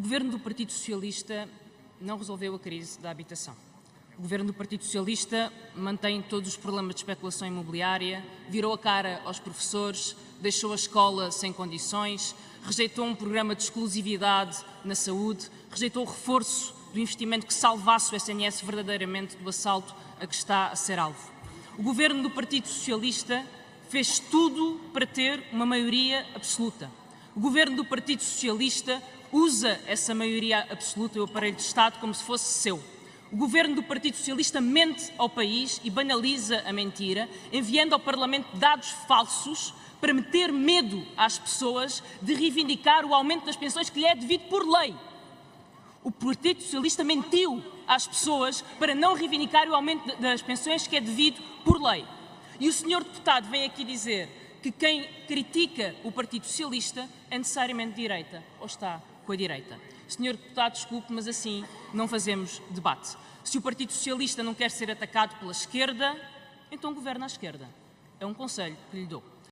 O governo do Partido Socialista não resolveu a crise da habitação. O governo do Partido Socialista mantém todos os problemas de especulação imobiliária, virou a cara aos professores, deixou a escola sem condições, rejeitou um programa de exclusividade na saúde, rejeitou o reforço do investimento que salvasse o SNS verdadeiramente do assalto a que está a ser alvo. O governo do Partido Socialista fez tudo para ter uma maioria absoluta. O governo do Partido Socialista usa essa maioria absoluta e o aparelho de Estado como se fosse seu. O governo do Partido Socialista mente ao país e banaliza a mentira, enviando ao Parlamento dados falsos para meter medo às pessoas de reivindicar o aumento das pensões que lhe é devido por lei. O Partido Socialista mentiu às pessoas para não reivindicar o aumento das pensões que é devido por lei. E o senhor deputado vem aqui dizer que quem critica o Partido Socialista é necessariamente de direita, ou está com a direita. Senhor deputado, desculpe, mas assim não fazemos debate. Se o Partido Socialista não quer ser atacado pela esquerda, então governa à esquerda. É um conselho que lhe dou.